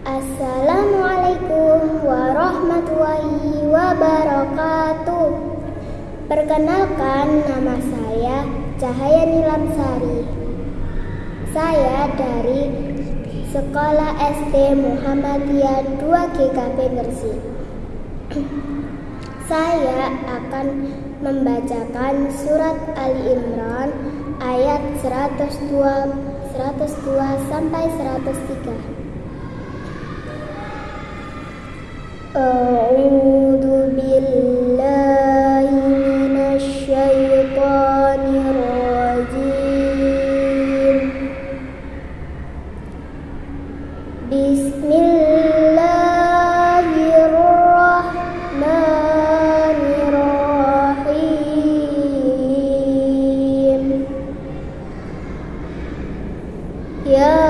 Assalamualaikum warahmatullahi wabarakatuh. Perkenalkan nama saya Cahaya Nilamsari. Saya dari Sekolah SD Muhammadiyah 2 GKP Gresik. Saya akan membacakan surat Ali Imran ayat 102 102 sampai 103. Yeah.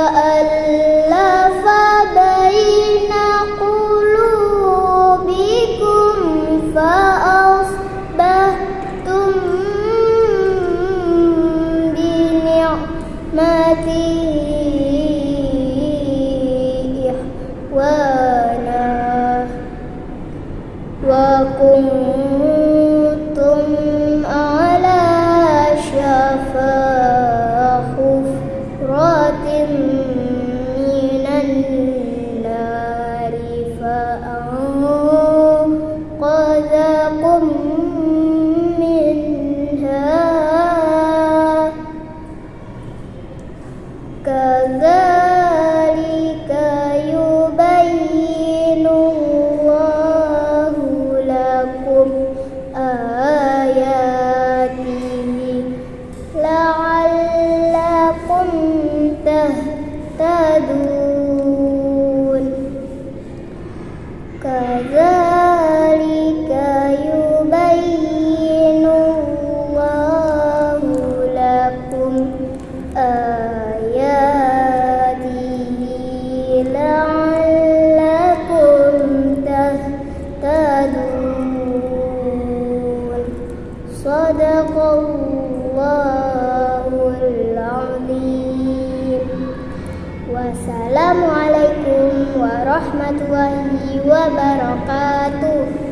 فألف تهتدون كذلك يبين الله لكم آياته لعلكم تهتدون. صدق الله والسلام عليكم warahmatullahi wabarakatuh